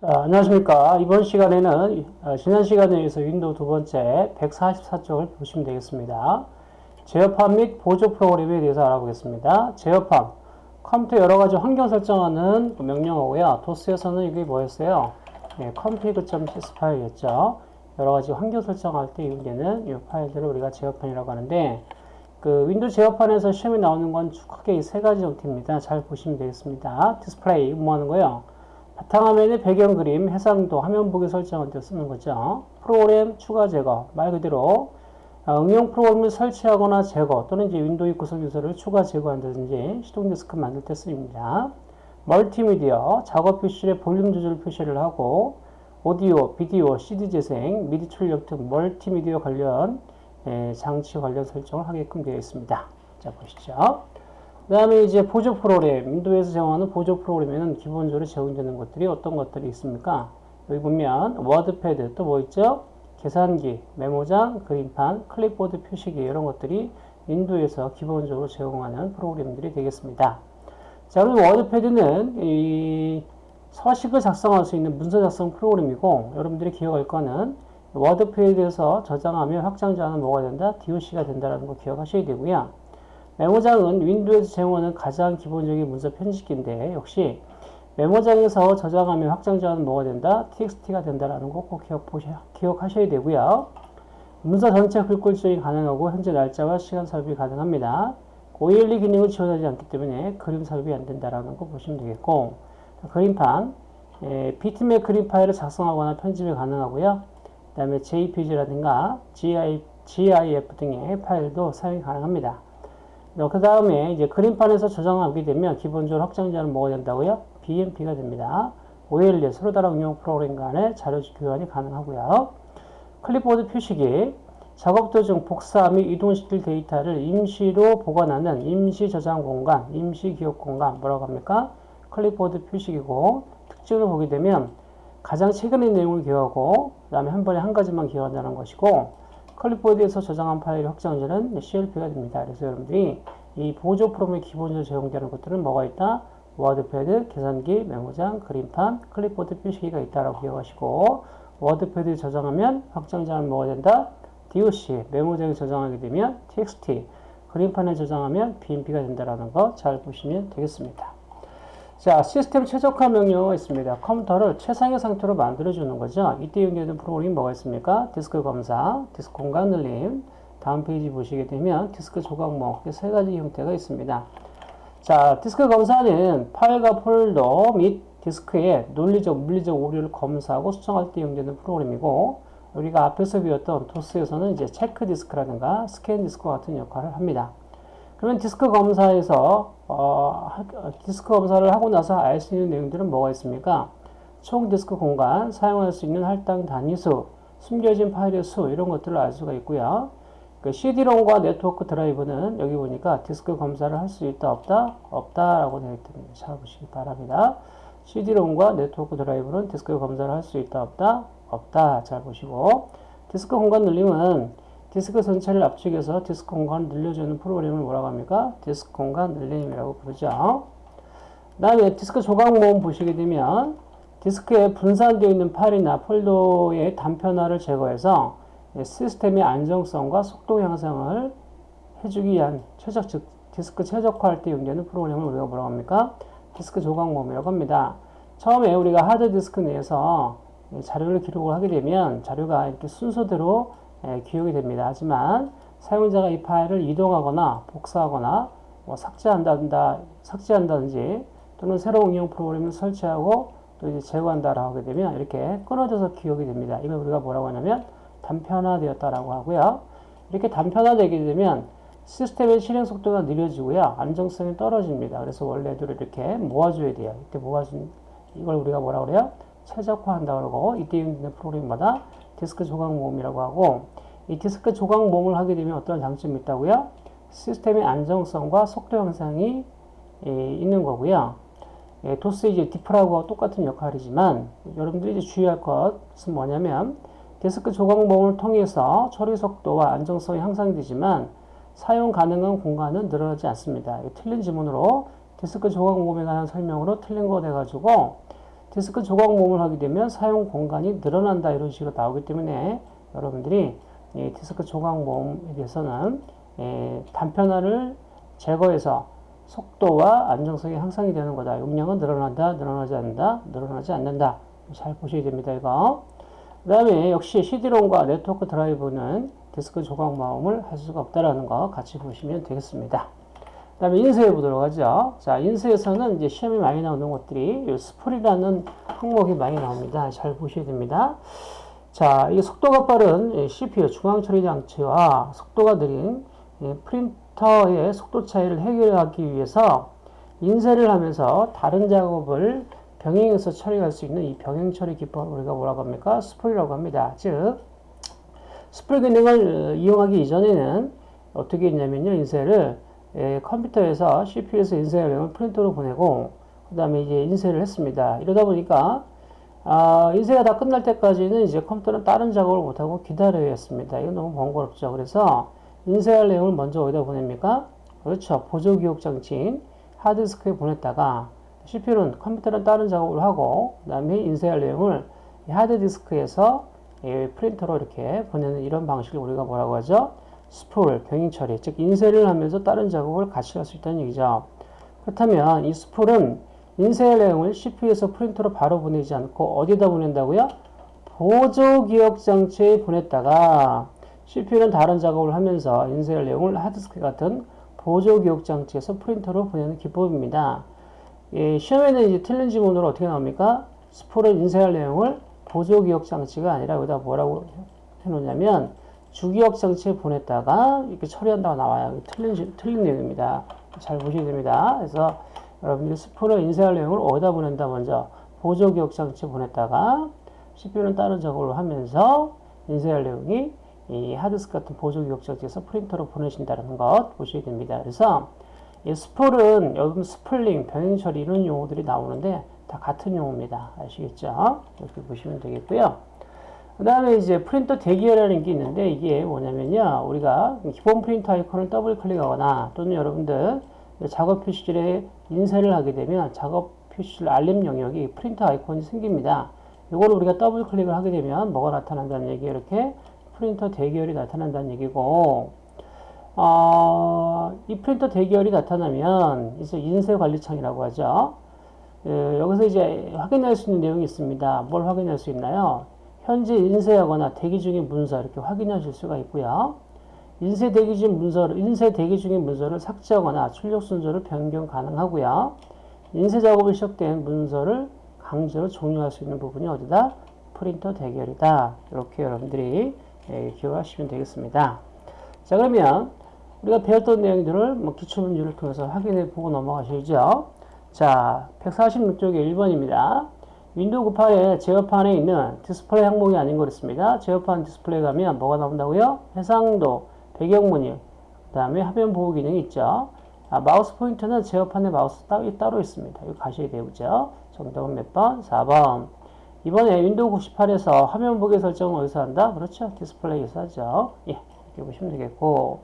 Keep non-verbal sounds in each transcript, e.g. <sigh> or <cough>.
자, 안녕하십니까. 이번 시간에는 어, 지난 시간에 이어서 윈도우 두 번째 144쪽을 보시면 되겠습니다. 제어판 및 보조 프로그램에 대해서 알아보겠습니다. 제어판, 컴퓨터 여러 가지 환경 설정하는 명령어고요. 도스에서는 이게 뭐였어요? 네, config.sys 파일이었죠. 여러 가지 환경 설정할 때 이용되는 이 파일들을 우리가 제어판이라고 하는데 그 윈도우 제어판에서 시험에 나오는 건 크게 이 세 가지 형태입니다. 잘 보시면 되겠습니다. 디스플레이, 뭐 하는 거예요? 바탕화면의 배경 그림, 해상도, 화면 보기 설정할 때 쓰는 거죠. 프로그램 추가 제거, 말 그대로 어, 응용 프로그램을 설치하거나 제거 또는 이제 윈도우 구성 요소를 추가 제거한다든지 시동 디스크 만들 때 쓰입니다. 멀티미디어, 작업 표시에 볼륨 조절 표시를 하고 오디오, 비디오, CD 재생, 미디 출력 등 멀티미디어 관련 예, 장치 관련 설정을 하게끔 되어 있습니다. 자 보시죠. 그 다음에 이제 보조 프로그램, 윈도우에서 제공하는 보조 프로그램에는 기본적으로 제공되는 것들이 어떤 것들이 있습니까? 여기 보면 워드패드 또 뭐 있죠? 계산기, 메모장, 그림판, 클립보드 표시기 이런 것들이 윈도우에서 기본적으로 제공하는 프로그램들이 되겠습니다. 자, 그럼 워드패드는 이 서식을 작성할 수 있는 문서 작성 프로그램이고 여러분들이 기억할 거는 워드패드에서 저장하면 확장자는 뭐가 된다? DOC가 된다는 거 기억하셔야 되고요. 메모장은 윈도우에서 제공하는 가장 기본적인 문서 편집기인데 역시 메모장에서 저장하면 확장자는 뭐가 된다? txt가 된다라는 거 꼭 기억, 기억하셔야 되고요. 문서 전체 글꼴 조정이 가능하고 현재 날짜와 시간 삽입이 가능합니다. OLE 기능을 지원하지 않기 때문에 그림 삽입이 안 된다라는 거 보시면 되겠고 그림판 예, 비트맵 그림 파일을 작성하거나 편집이 가능하고요. 그 다음에 JPG라든가 GI, GIF 등의 파일도 사용이 가능합니다. 그 다음에 이제 그림판에서 저장하게 되면 기본적으로 확장자는 뭐가 된다고요? BMP가 됩니다. OLE 서로 다른 응용 프로그램 간의 자료 교환이 가능하고요. 클립보드 표시기 작업 도중 복사 및 이동시킬 데이터를 임시로 보관하는 임시 저장 공간, 임시 기억 공간 뭐라고 합니까? 클립보드 표시기고 특징을 보게 되면 가장 최근의 내용을 기억하고 그 다음에 한 번에 한 가지만 기억한다는 것이고 클립보드에서 저장한 파일 확장자는 CLP가 됩니다. 그래서 여러분들이 이 보조 프로그램에 기본적으로 제공되는 것들은 뭐가 있다? 워드패드, 계산기, 메모장, 그림판, 클립보드 표시기가 있다라고 기억하시고 워드패드에 저장하면 확장자는 뭐가 된다? DOC, 메모장에 저장하게 되면 TXT, 그림판에 저장하면 BMP가 된다라는 거 잘 보시면 되겠습니다. 자, 시스템 최적화 명령어가 있습니다. 컴퓨터를 최상의 상태로 만들어주는 거죠. 이때 연결된 프로그램이 뭐가 있습니까? 디스크 검사, 디스크 공간 늘림, 다음 페이지 보시게 되면 디스크 조각 모음, 세 가지 형태가 있습니다. 자, 디스크 검사는 파일과 폴더 및 디스크의 논리적, 물리적 오류를 검사하고 수정할 때 이용되는 프로그램이고, 우리가 앞에서 배웠던 도스에서는 이제 체크 디스크라든가 스캔 디스크 같은 역할을 합니다. 그러면 디스크 검사에서 어, 디스크 검사를 하고 나서 알 수 있는 내용들은 뭐가 있습니까? 총 디스크 공간, 사용할 수 있는 할당 단위수, 숨겨진 파일의 수 이런 것들을 알 수가 있고요. 그 CD-ROM과 네트워크 드라이브는 여기 보니까 디스크 검사를 할 수 있다 없다 없다라고 되어 있습니다. 찾아보시기 바랍니다. CD-ROM과 네트워크 드라이브는 디스크 검사를 할 수 있다 없다 없다 잘 보시고 디스크 공간 늘림은 디스크 전체를 압축해서 디스크 공간을 늘려주는 프로그램을 뭐라고 합니까? 디스크 공간 늘림이라고 부르죠. 그 다음에 디스크 조각 모음 보시게 되면 디스크에 분산되어 있는 파일이나 폴더의 단편화를 제거해서 시스템의 안정성과 속도 향상을 해주기 위한 최적, 즉 디스크 최적화할 때 연결하는 프로그램을 우리가 뭐라고 합니까? 디스크 조각 모음이라고 합니다. 처음에 우리가 하드 디스크 내에서 자료를 기록을 하게 되면 자료가 이렇게 순서대로 예, 기억이 됩니다. 하지만 사용자가 이 파일을 이동하거나 복사하거나 뭐 삭제한다, 삭제한다든지 또는 새로운 응용 프로그램을 설치하고 또 이제 제거한다라고 하게 되면 이렇게 끊어져서 기억이 됩니다. 이걸 우리가 뭐라고 하냐면 단편화되었다라고 하고요. 이렇게 단편화되게 되면 시스템의 실행 속도가 느려지고요. 안정성이 떨어집니다. 그래서 원래대로 이렇게 모아줘야 돼요. 이때 모아준 이걸 우리가 뭐라 그래요? 최적화한다 그러고 이때 있는 프로그램마다 디스크 조각 모음이라고 하고 이 디스크 조각 모음을 하게 되면 어떤 장점이 있다고요? 시스템의 안정성과 속도 향상이 예, 있는 거고요. 예, 도스 이제 defrag하고 똑같은 역할이지만 여러분들이 이제 주의할 것은 뭐냐면 디스크 조각 모음을 통해서 처리 속도와 안정성이 향상되지만 사용 가능한 공간은 늘어나지 않습니다. 틀린 지문으로 디스크 조각 모음에 관한 설명으로 틀린 거 돼가지고 디스크 조각 모음을 하게 되면 사용 공간이 늘어난다 이런 식으로 나오기 때문에 여러분들이 이 디스크 조각 모음에 대해서는 예, 단편화를 제거해서 속도와 안정성이 향상이 되는 거다. 용량은 늘어난다, 늘어나지 않는다, 늘어나지 않는다. 잘 보셔야 됩니다. 이거. 그 다음에 역시 CD-ROM과 네트워크 드라이브는 디스크 조각 모음을 할 수가 없다라는 거 같이 보시면 되겠습니다. 그 다음에 인쇄해 보도록 하죠. 자, 인쇄에서는 이제 시험에 많이 나오는 것들이 이 스풀이라는 항목이 많이 나옵니다. 잘 보셔야 됩니다. 자, 이 속도가 빠른 CPU 중앙 처리 장치와 속도가 느린 프린터의 속도 차이를 해결하기 위해서 인쇄를 하면서 다른 작업을 병행해서 처리할 수 있는 이 병행 처리 기법을 우리가 뭐라고 합니까? 스풀이라고 합니다. 즉, 스풀 기능을 이용하기 이전에는 어떻게 했냐면요. 인쇄를 예, 컴퓨터에서 CPU에서 인쇄하려면 프린터로 보내고 그 다음에 이제 인쇄를 했습니다. 이러다 보니까 아, 인쇄가 다 끝날 때까지는 이제 컴퓨터는 다른 작업을 못하고 기다려야 했습니다. 이건 너무 번거롭죠. 그래서 인쇄할 내용을 먼저 어디다 보냅니까? 그렇죠. 보조 기억 장치인 하드디스크에 보냈다가 CPU는 컴퓨터는 다른 작업을 하고 그 다음에 인쇄할 내용을 하드디스크에서 프린터로 이렇게 보내는 이런 방식을 우리가 뭐라고 하죠? 스풀, 병행 처리, 즉 인쇄를 하면서 다른 작업을 같이 할 수 있다는 얘기죠. 그렇다면 이 스풀은 인쇄할 내용을 CPU에서 프린터로 바로 보내지 않고 어디다 보낸다고요? 보조 기억 장치에 보냈다가 CPU는 다른 작업을 하면서 인쇄할 내용을 하드디스크 같은 보조 기억 장치에서 프린터로 보내는 기법입니다. 예, 시험에는 이제 틀린 지문으로 어떻게 나옵니까? 스풀을 인쇄할 내용을 보조 기억 장치가 아니라 여기다 뭐라고 해놓냐면 주기억 장치에 보냈다가 이렇게 처리한다고 나와요. 틀린, 틀린 내용입니다. 잘 보셔야 됩니다. 그래서 여러분들이 스풀은 인쇄할 내용을 어디다 보낸다 먼저 보조 기억 장치에 보냈다가 CPU는 다른 작업을 하면서 인쇄할 내용이 이 하드디스크 같은 보조 기억 장치에서 프린터로 보내신다는 것 보셔야 됩니다. 그래서 이 스풀은 여러분 spooling, 병행 처리 이런 용어들이 나오는데 다 같은 용어입니다. 아시겠죠? 이렇게 보시면 되겠고요. 그 다음에 이제 프린터 대기열이라는 게 있는데 이게 뭐냐면요. 우리가 기본 프린터 아이콘을 더블 클릭하거나 또는 여러분들 작업 표시줄에 인쇄를 하게 되면 작업 표시줄 알림 영역에 프린터 아이콘이 생깁니다. 이걸 우리가 더블 클릭을 하게 되면 뭐가 나타난다는 얘기 이렇게 프린터 대기열이 나타난다는 얘기고 어, 이 프린터 대기열이 나타나면 이제 인쇄 관리창이라고 하죠. 에, 여기서 이제 확인할 수 있는 내용이 있습니다. 뭘 확인할 수 있나요? 현재 인쇄하거나 대기 중인 문서 이렇게 확인하실 수가 있고요. 인쇄 대기 중 문서를 인쇄 대기 중인 문서를 삭제하거나 출력 순서를 변경 가능하고요. 인쇄 작업이 시작된 문서를 강제로 종료할 수 있는 부분이 어디다? 프린터 대기열이다. 이렇게 여러분들이 예, 기억하시면 되겠습니다. 자 그러면 우리가 배웠던 내용들을 뭐 기초문제를 통해서 확인해 보고 넘어가셔야죠. 자 146쪽의 1번입니다. 윈도우 98의 제어판에 있는 디스플레이 항목이 아닌 거 있습니다. 제어판 디스플레이 가면 뭐가 나온다고요? 해상도, 배경무늬, 그 다음에 화면 보호 기능이 있죠. 아, 마우스 포인터는 제어판에 마우스 따로, 따로 있습니다. 이거 가셔야 되죠. 정답은 몇 번? 4번. 2번에 윈도우 98에서 화면 보호기 설정은 어디서 한다? 그렇죠. 디스플레이에서 하죠. 예, 이렇게 보시면 되겠고.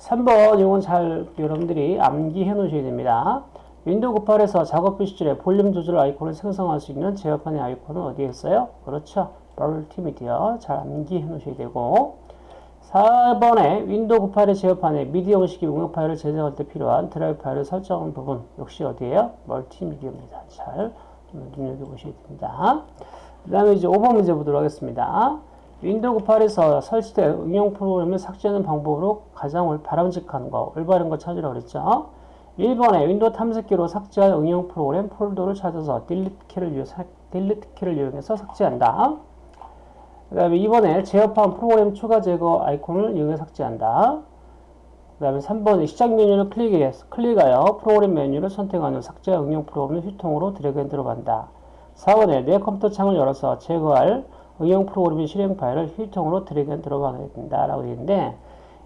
3번, 이건 잘 여러분들이 암기해 놓으셔야 됩니다. 윈도우 98에서 작업 표시줄에 볼륨 조절 아이콘을 생성할 수 있는 제어판의 아이콘은 어디에 있어요? 그렇죠. 멀티미디어 잘 암기해 놓으셔야 되고 4번에 윈도우 98의 제어판에 미디 형식의 응용 파일을 제작할 때 필요한 드라이브 파일을 설정한 부분 역시 어디에요? 멀티미디어입니다. 잘 눈여겨보셔야 됩니다. 그 다음에 이제 5번 문제 보도록 하겠습니다. 윈도우 98에서 설치된 응용 프로그램을 삭제하는 방법으로 가장 바람직한 거, 올바른 거 찾으라고 그랬죠. 1번에 윈도우 탐색기로 삭제할 응용 프로그램 폴더를 찾아서 delete 키를, 이용, delete 키를 이용해서 삭제한다. 그 다음에 2번에 제어판 프로그램 추가 제거 아이콘을 이용해 삭제한다. 그 다음에 3번에 시작 메뉴를 클릭해, 클릭하여 프로그램 메뉴를 선택하는 삭제 응용 프로그램을 휴지통으로 drag and drop 한다. 4번에 내 컴퓨터 창을 열어서 제거할 응용 프로그램의 실행 파일을 휴지통으로 drag and drop 하게 된다. 라고 되어 있는데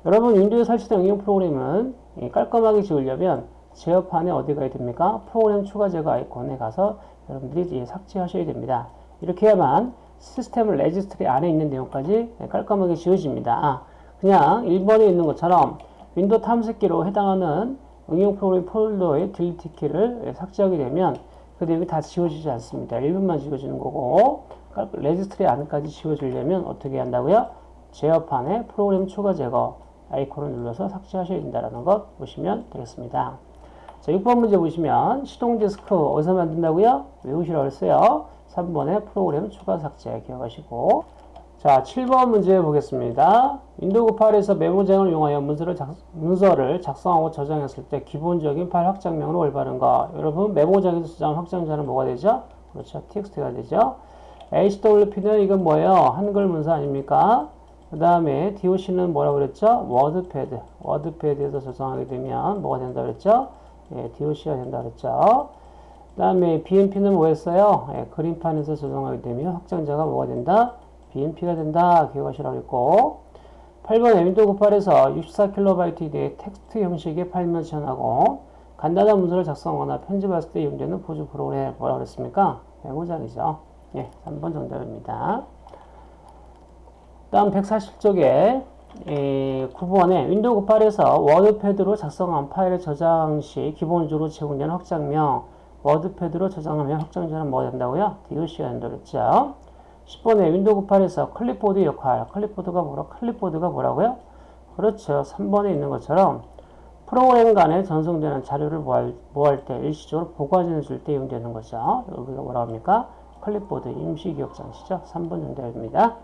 여러분 윈도우에 설치된 응용 프로그램은 깔끔하게 지우려면 제어판에 어디 가야 됩니까? 프로그램 추가 제거 아이콘에 가서 여러분들이 삭제하셔야 됩니다. 이렇게 해야만 시스템 레지스트리 안에 있는 내용까지 깔끔하게 지워집니다. 아, 그냥 1번에 있는 것처럼 윈도우 탐색기로 해당하는 응용 프로그램 폴더의 delete 키를 삭제하게 되면 그 내용이 다 지워지지 않습니다. 1번만 지워지는 거고 레지스트리 안까지 지워지려면 어떻게 한다고요? 제어판에 프로그램 추가 제거 아이콘을 눌러서 삭제하셔야 된다는 것 보시면 되겠습니다. 자, 6번 문제 보시면 시동 디스크 어디서 만든다고요? 외우시라고 했어요. 3번에 프로그램 추가 삭제 기억하시고 자, 7번 문제 보겠습니다. 윈도우 98에서 메모장을 이용하여 문서를, 작, 문서를 작성하고 저장했을 때 기본적인 파일 확장명으로 올바른 거. 여러분, 메모장에서 저장 확장자는 뭐가 되죠? 그렇죠. txt가 되죠. HWP는 이건 뭐예요? 한글 문서 아닙니까? 그 다음에 DOC는 뭐라고 그랬죠? 워드패드. 워드패드에서 저장하게 되면 뭐가 된다 그랬죠? 예, DOC가 된다 그랬죠. 그 다음에 BMP는 뭐였어요? 예, 그림판에서 저장하게 되면 확장자가 뭐가 된다? BMP가 된다. 기억하시라고 했고 8번에 윈도우 98에서 64KB 이내의 텍스트 형식의 파일만 지원하고 간단한 문서를 작성하거나 편집할 때 이용되는 보조 프로그램 뭐라고 그랬습니까? 메모장이죠. 예, 3번 정답입니다. 다음 140쪽에 9번에 윈도우 98에서 워드패드로 작성한 파일을 저장 시 기본적으로 제공되는 확장명 워드패드로 저장하면 확장자는 뭐가 된다고요? DOC가 된다고 그랬죠. 10번에 윈도우 98에서 클립보드 역할 클립보드가 뭐라 클립보드가 뭐라고요? 그렇죠. 3번에 있는 것처럼 프로그램 간에 전송되는 자료를 뭐할 때 일시적으로 보관해 줄 때 이용되는 거죠. 여기가 뭐라고 합니까? 클립보드 임시 기억 장치죠. 3번 정답입니다.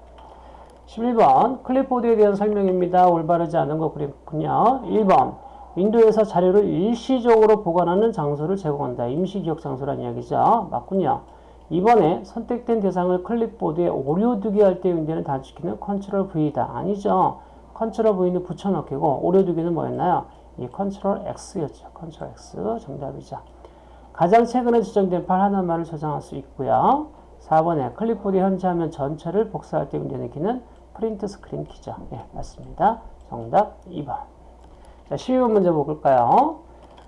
11번 클립보드에 대한 설명입니다. 올바르지 않은 거 그랬군요. 1번 윈도우에서 자료를 일시적으로 보관하는 장소를 제공한다. 임시기억 장소란 이야기죠. 맞군요. 2번에 선택된 대상을 클립보드에 오려두기 할 때 윈도우는 단축키는 control V다. 아니죠. control V는 붙여넣기고 오려두기는 뭐였나요? 이 control X였죠. control X 정답이죠. 가장 최근에 지정된 파일 하나만을 저장할 수 있고요. 4번에 클립보드에 현재 화면 전체를 복사할 때 윈도우는 키는 print screen 키죠. 예, 맞습니다. 정답 2번. 자, 12번 문제 볼까요?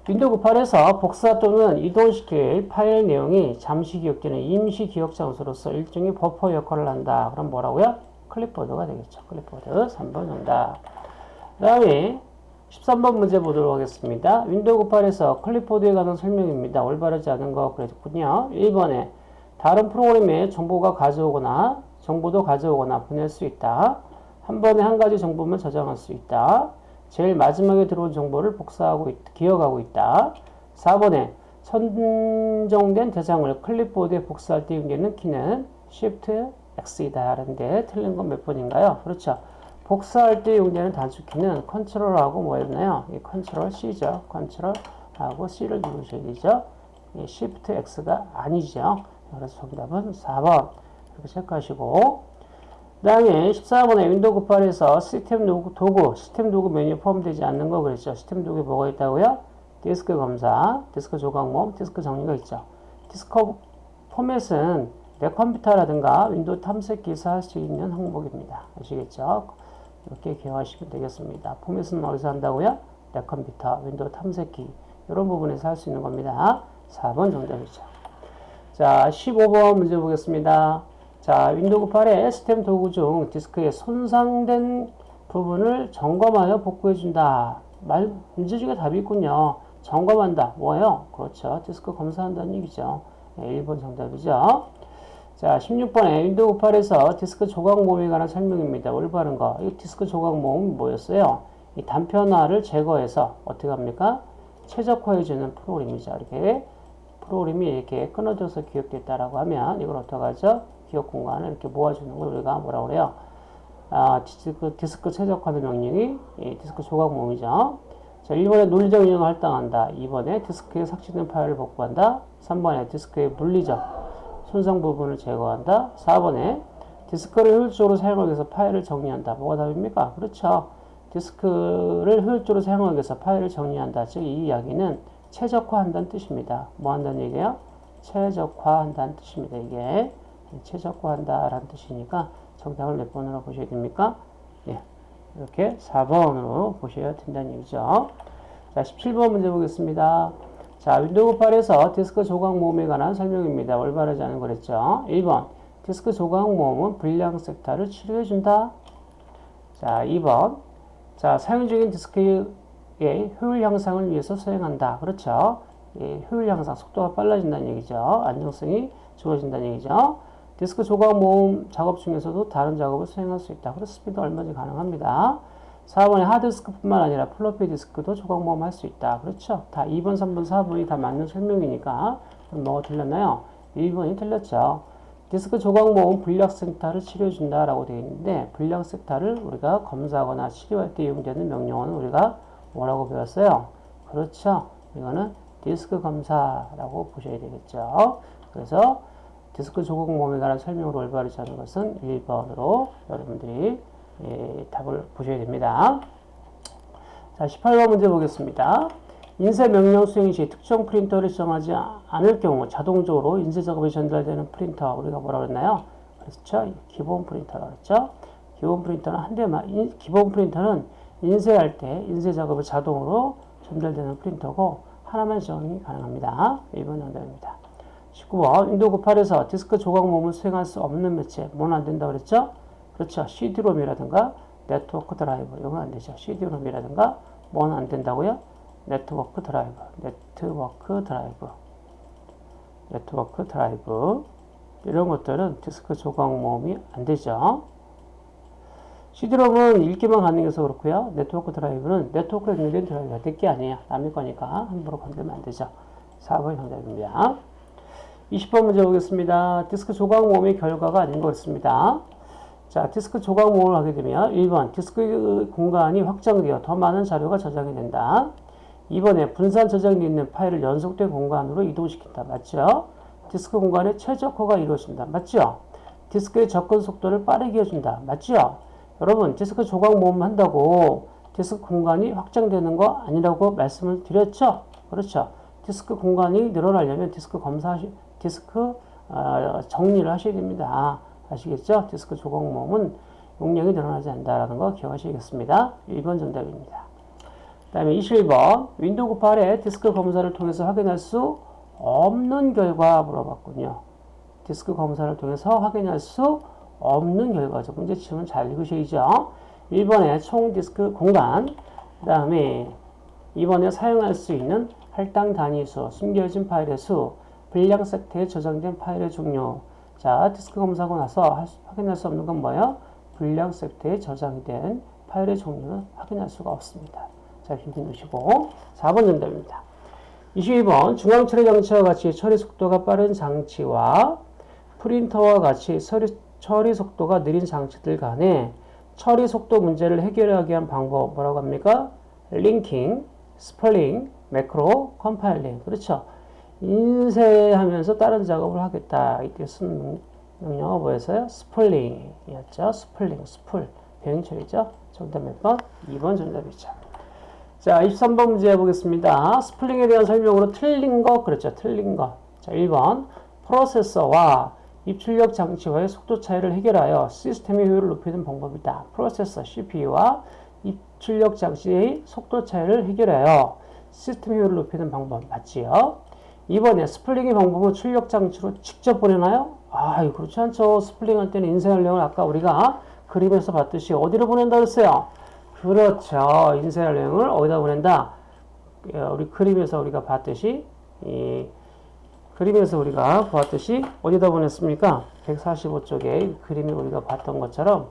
윈도우 98에서 복사 또는 이동시킬 파일 내용이 잠시 기억되는 임시 기억 장소로서 일종의 버퍼 역할을 한다. 그럼 뭐라고요? 클립보드가 되겠죠. 클립보드 3번 정답. 그 다음에 13번 문제 보도록 하겠습니다. 윈도우 98에서 클립보드에 관한 설명입니다. 올바르지 않은 거 그랬군요. 1번에 다른 프로그램에 정보가 가져오거나 정보도 가져오거나 보낼 수 있다. 한 번에 한 가지 정보만 저장할 수 있다. 제일 마지막에 들어온 정보를 복사하고 있, 기억하고 있다. 4번에 선정된 대상을 클립보드에 복사할 때 이용되는 키는 Shift X이다. 라는데 틀린 건 몇 번인가요? 그렇죠. 복사할 때 이용되는 단축키는 control하고 뭐였나요? 이 control C죠. control 하고 C를 누르셔야 되죠. 이 Shift X가 아니죠. 그래서 정답은 4번. 이렇게 체크하시고 그 다음에 14번에 윈도우 98에서 시스템 도구, 도구, 시스템 도구 메뉴 포함되지 않는 거 그랬죠. 시스템 도구에 뭐가 있다고요? 디스크 검사, 디스크 조각모음, 디스크 정리가 있죠. 디스크 포맷은 내 컴퓨터라든가 윈도우 탐색기에서 할 수 있는 항목입니다. 아시겠죠? 이렇게 기억하시면 되겠습니다. 포맷은 어디서 한다고요? 내 컴퓨터, 윈도우 탐색기 이런 부분에서 할 수 있는 겁니다. 4번 정답이죠. 자, 15번 문제 보겠습니다. 자, 윈도우 98의 시스템 도구 중 디스크의 손상된 부분을 점검하여 복구해준다. 말, 문제 중에 답이 있군요. 점검한다. 뭐예요? 그렇죠. 디스크 검사한다는 얘기죠. 네, 1번 정답이죠. 자, 16번에 윈도우 98에서 디스크 조각 모음에 관한 설명입니다. 올바른 거. 이 디스크 조각 모음 뭐였어요? 이 단편화를 제거해서 어떻게 합니까? 최적화해주는 프로그램이죠. 이렇게 프로그램이 이렇게 끊어져서 기억됐다라고 하면 이걸 어떻게 하죠? 기억 공간을 이렇게 모아주는 걸 우리가 뭐라 그래요? 아, 디스크, 디스크 최적화된 명령이 예, 디스크 조각 모음이죠. 자, 1번에 논리적 영역을 할당한다. 2번에 디스크에 삭제된 파일을 복구한다. 3번에 디스크의 물리적 손상 부분을 제거한다. 4번에 디스크를 효율적으로 사용하기 위해서 파일을 정리한다. 뭐가 답입니까? 그렇죠. 디스크를 효율적으로 사용하기 위해서 파일을 정리한다. 즉, 이 이야기는 최적화한다는 뜻입니다. 뭐 한다는 얘기예요? 최적화한다는 뜻입니다. 이게. 최적화한다 라는 뜻이니까 정답을 몇 번으로 보셔야 됩니까? 예, 이렇게 4번으로 보셔야 된다는 얘기죠. 자, 17번 문제 보겠습니다. 자, 윈도우 98에서 디스크 조각 모음에 관한 설명입니다. 올바르지 않은 거랬죠. 1번, 디스크 조각 모음은 불량 섹터를 치료해준다. 자, 2번, 자, 사용 중인 디스크의 효율 향상을 위해서 수행한다. 그렇죠. 예, 효율 향상, 속도가 빨라진다는 얘기죠. 안정성이 좋아진다는 얘기죠. 디스크 조각 모음 작업 중에서도 다른 작업을 수행할 수 있다. 스피드 얼마든지 가능합니다. 4번에 하드디스크뿐만 아니라 플로피 디스크도 조각 모음 할 수 있다. 그렇죠? 다 2번, 3번, 4번이 다 맞는 설명이니까 뭐가 틀렸나요? 1번이 틀렸죠. 디스크 조각 모음 불량 섹타를 치료해준다라고 되어 있는데 불량 섹타를 우리가 검사하거나 치료할 때 이용되는 명령어는 우리가 뭐라고 배웠어요? 그렇죠. 이거는 디스크 검사라고 보셔야 되겠죠. 그래서 디스크 조각 모음에 관한 설명을 올바르지 않은 것은 1번으로 여러분들이 예, 답을 보셔야 됩니다. 자, 18번 문제 보겠습니다. 인쇄 명령 수행 시 특정 프린터를 지정하지 않을 경우 자동적으로 인쇄 작업이 전달되는 프린터 우리가 뭐라 그랬나요? 그렇죠? 기본 프린터라 그랬죠? 기본 프린터는 한 대만 인, 기본 프린터는 인쇄할 때 인쇄 작업이 자동으로 전달되는 프린터고 하나만 지정이 가능합니다. 1번 정답입니다. 19번 윈도우 98에서 디스크 조각 모음을 수행할 수 없는 매체 뭐는 안 된다고 그랬죠? 그렇죠. CD롬이라든가 네트워크 드라이브 이건 안 되죠. CD롬이라든가 뭐는 안 된다고요? 네트워크 드라이브, 네트워크 드라이브, 네트워크 드라이브 이런 것들은 디스크 조각 모음이 안 되죠. CD롬은 읽기만 가능해서 그렇고요. 네트워크 드라이브는 네트워크에 연결된 드라이브가 될 거 아니에요. 남의 거니까 함부로 건들면 안 되죠. 4번이 정답입니다. 20번 문제 보겠습니다. 디스크 조각 모음의 결과가 아닌 것 같습니다. 자, 디스크 조각 모음을 하게 되면 1번 디스크 공간이 확장되어 더 많은 자료가 저장이 된다. 2번에 분산 저장되어 있는 파일을 연속된 공간으로 이동시킨다. 맞죠? 디스크 공간의 최적화가 이루어진다. 맞죠? 디스크의 접근 속도를 빠르게 해준다. 맞죠? 여러분, 디스크 조각 모음 한다고 디스크 공간이 확장되는 거 아니라고 말씀을 드렸죠? 그렇죠? 디스크 공간이 늘어나려면 디스크 검사, 디스크 어, 정리를 하셔야 됩니다. 아시겠죠? 디스크 조각 모음은 용량이 늘어나지 않는다라는 거 기억하시겠습니다. 1번 정답입니다. 그 다음에 21번 윈도우 98의 디스크 검사를 통해서 확인할 수 없는 결과 물어봤군요. 디스크 검사를 통해서 확인할 수 없는 결과죠. 문제 치면 잘 읽으셔야죠. 1번에 총 디스크 공간 그 다음에 2번에 사용할 수 있는 할당 단위수, 숨겨진 파일의 수, 분량 섹트에 저장된 파일의 종류 자, 디스크 검사하고 나서 확인할 수 없는 건 뭐예요? 분량 섹트에 저장이 된 파일의 종류는 확인할 수가 없습니다. 자, 힌트 넣으시고 4번 정답입니다. 22번 중앙 처리 장치와 같이 처리 속도가 빠른 장치와 프린터와 같이 처리, 처리 속도가 느린 장치들 간에 처리 속도 문제를 해결하기 위한 방법 뭐라고 합니까? linking, spooling, 매크로, compiling 그렇죠. 인쇄하면서 다른 작업을 하겠다. 이때 쓴 뭐였어요? spooling이었죠. spooling, spool. 병행처리죠. 정답 몇 번? 2번 정답이죠. 자, 23번 문제 해보겠습니다. spooling에 대한 설명으로 틀린 거, 그렇죠. 틀린 거. 자, 1번. 프로세서와 입출력 장치와의 속도 차이를 해결하여 시스템의 효율을 높이는 방법이다. 프로세서, CPU와 입출력 장치의 속도 차이를 해결하여 시스템 효율을 높이는 방법 맞지요? 2번에 spooling의 방법은 출력 장치로 직접 보내나요? 아, 그렇지 않죠. spooling 할 때는 인쇄 명령을 아까 우리가 그림에서 봤듯이 어디로 보낸다 그랬어요? 그렇죠. 인쇄 명령을 어디다 보낸다? 어, 우리 그림에서 우리가 봤듯이 이 그림에서 우리가 보았듯이 어디다 보냈습니까? 145쪽에 그림에 우리가 봤던 것처럼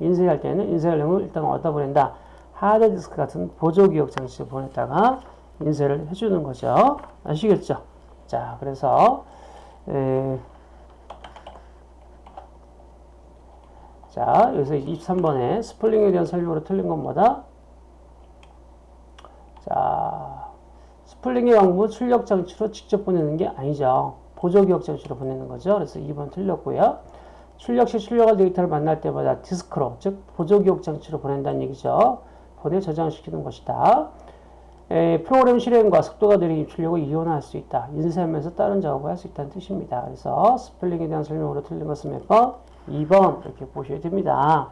인쇄할 때는 인쇄연령을 일단 어디다 보낸다? 하드디스크 같은 보조기억 장치에 보냈다가 인쇄를 해주는 거죠. 아시겠죠? 자, 그래서 에, 자, 여기서 23번에 스플링에 대한 설명으로 틀린 건 뭐다? 자, spooling의 방법은 출력 장치로 직접 보내는 게 아니죠. 보조 기억 장치로 보내는 거죠. 그래서 2번 틀렸고요. 출력 시 출력할 데이터를 만날 때마다 디스크로, 즉 보조 기억 장치로 보낸다는 얘기죠. 보내 저장시키는 것이다. 에, 프로그램 실행과 속도가 느린 입출력을 이용할 수 있다. 인쇄하면서 다른 작업을 할 수 있다는 뜻입니다. 그래서 spooling에 대한 설명으로 틀린 것은 몇 번? 2번 이렇게 보셔야 됩니다.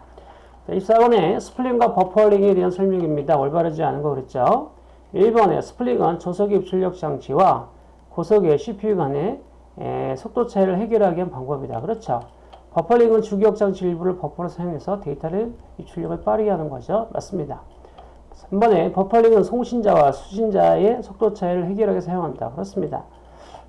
24번에 스플링과 버퍼링에 대한 설명입니다. 올바르지 않은 거 그랬죠? 1번에 스플링은 조석의 입출력 장치와 고속의 CPU 간의 에, 속도 차이를 해결하기 위한 방법이다. 그렇죠? 버퍼링은 주기억 장치 일부를 버퍼로 사용해서 데이터를 입출력을 빠르게 하는 거죠. 맞습니다. 3번에 버퍼링은 송신자와 수신자의 속도 차이를 해결하기 사용한다. 그렇습니다.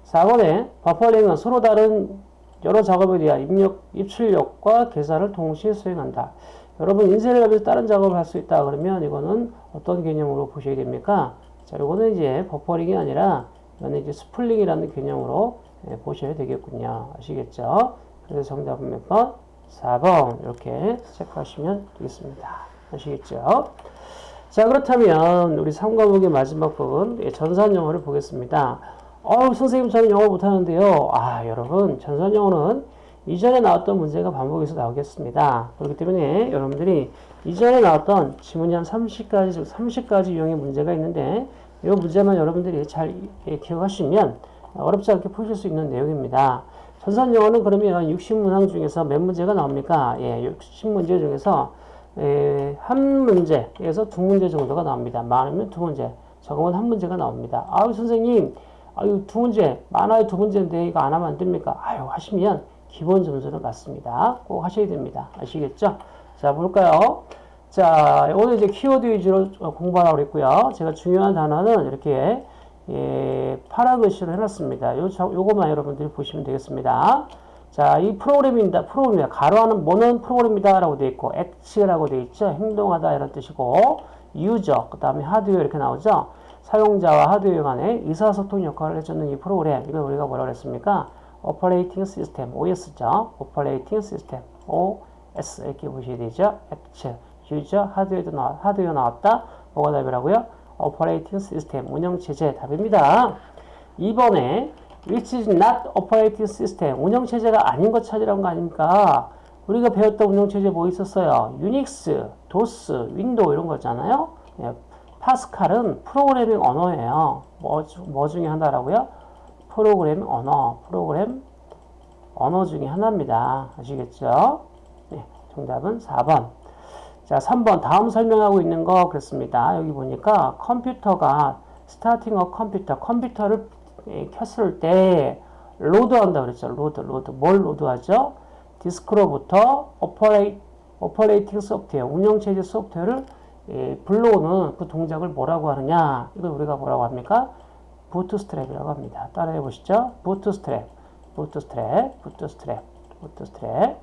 4번에 버퍼링은 서로 다른 여러 작업에 대한 입력, 입출력과 계산을 동시에 수행한다. 여러분 인쇄를 하면서 다른 작업을 할 수 있다 그러면 이거는 어떤 개념으로 보셔야 됩니까? 자, 이거는 이제 버퍼링이 아니라 이거는 이제 spooling이라는 개념으로 예, 보셔야 되겠군요. 아시겠죠? 그래서 정답은 몇 번? 4번 이렇게 체크하시면 되겠습니다. 아시겠죠? 자 그렇다면 우리 3과목의 마지막 부분 예, 전산영어를 보겠습니다. 어 선생님 저는 영어 못하는데요. 아 여러분 전산영어는 이전에 나왔던 문제가 반복해서 나오겠습니다. 그렇기 때문에 여러분들이 이전에 나왔던 지문이 한 30가지, 30가지 유형의 문제가 있는데 이 문제만 여러분들이 잘 예, 기억하시면 어렵지 않게 푸실 수 있는 내용입니다. 전산영어는 그러면 60문항 중에서 몇 문제가 나옵니까? 예, 60문제 중에서 예, 한 문제에서 두 문제 정도가 나옵니다. 많으면 두 문제, 적으면 한 문제가 나옵니다. 아유 선생님, 아유 두 문제, 많아요 두 문제인데 이거 안 하면 안 됩니까? 아유 하시면 기본 점수를 받습니다. 꼭 하셔야 됩니다. 아시겠죠? 자 볼까요? 자 오늘 이제 키워드 위주로 공부하라고 그랬고요. 제가 중요한 단어는 이렇게 예, 파라글씨로 해놨습니다. 요, 요거만 여러분들이 보시면 되겠습니다. 자, 이 프로그램입니다. 프로그램이다. 가로하는 뭐는 프로그램이다 라고 되어 있고, 액치라고 되어 있죠. 행동하다 이런 뜻이고, user, 그 다음에 하드웨어 이렇게 나오죠. 사용자와 하드웨어 간의 의사소통 역할을 해주는 이 프로그램, 이걸 우리가 뭐라고 했습니까? operating system, OS죠. operating system, OS 이렇게 보셔야 되죠. acts, user, 하드웨어도 나왔, 하드웨어 나왔다. 뭐가 답이라고요? operating system, 운영체제 답입니다. 2번에 which is not operating system, 운영체제가 아닌 것 찾으라는 거 아닙니까? 우리가 배웠던 운영체제 뭐 있었어요? 유닉스, 도스, 윈도우 이런 거잖아요. 예, 파스칼은 프로그래밍 언어예요. 뭐, 뭐 중에 하나라고요? 프로그래밍 언어, 프로그램 언어 중에 하나입니다. 아시겠죠? 네, 정답은 4번. 자, 3번 다음 설명하고 있는 거 그렇습니다. 여기 보니까 컴퓨터가 starting a computer, 컴퓨터를 켰을 때 load한다 그랬죠. load, load. 뭘 load하죠? 디스크로부터 opera, operating software, 운영체제 소프트웨어를 예, 불러오는 그 동작을 뭐라고 하느냐? 이걸 우리가 뭐라고 합니까? bootstrap이라고 합니다. 따라해 보시죠. bootstrap, bootstrap, bootstrap, bootstrap.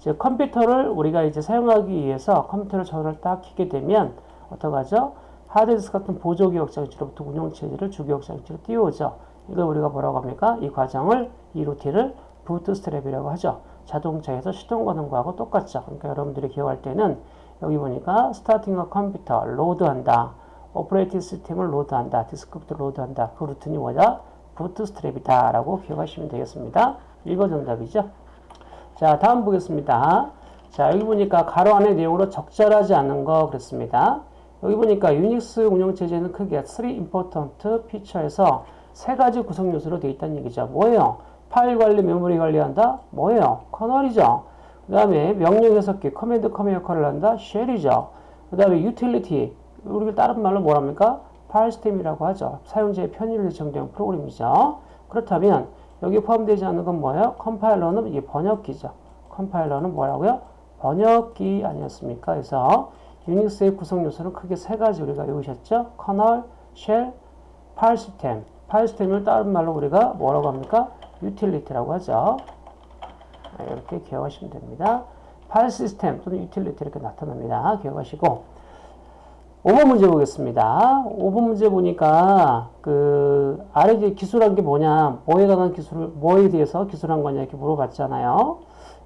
즉 컴퓨터를 우리가 이제 사용하기 위해서 컴퓨터를 전원을 딱 켜게 되면 어떡하죠? 하드디스크 같은 보조 기억장치로부터 운영체제를 주기억장치로 띄우죠. 이걸 우리가 뭐라고 합니까? 이 과정을, 이 루틴을 bootstrap이라고 하죠. 자동차에서 시동 거는 거하고 똑같죠. 그러니까 여러분들이 기억할 때는 여기 보니까 스타팅어 컴퓨터 로드한다. 오퍼레이팅 시스템을 로드한다. 디스크부터 로드한다. 그 루틴이 뭐냐? bootstrap이다. 라고 기억하시면 되겠습니다. 1번 정답이죠. 자, 다음 보겠습니다. 자, 여기 보니까 가로 안의 내용으로 적절하지 않은 거 그랬습니다. 여기 보니까 유닉스 운영체제는 크게 3 important feature에서 세 가지 구성 요소로 되어 있다는 얘기죠. 뭐예요? 파일 관리, 메모리 관리한다? 뭐예요? kernel이죠. 그 다음에 명령 해석기, command comman 역할을 한다? shell이죠. 그 다음에 유틸리티, 우리가 다른 말로 뭐랍니까? 파일 시스템이라고 하죠. 사용자의 편의를 예정된 프로그램이죠. 그렇다면 여기 포함되지 않는 건 뭐예요? 컴파일러는 이게 번역기죠. 컴파일러는 뭐라고요? 번역기 아니었습니까? 그래서 유닉스의 구성 요소는 크게 세 가지 우리가 외우셨죠? kernel, shell, 파일 시스템. 파일 시스템을 다른 말로 우리가 뭐라고 합니까? 유틸리티라고 하죠. 네, 이렇게 기억하시면 됩니다. 파일 시스템 또는 유틸리티 이렇게 나타납니다. 기억하시고 5번 문제 보겠습니다. 5번 문제 보니까 그 아래 기술한 게 뭐냐, 뭐에 관한 기술을 뭐에 대해서 기술한 거냐 이렇게 물어봤잖아요.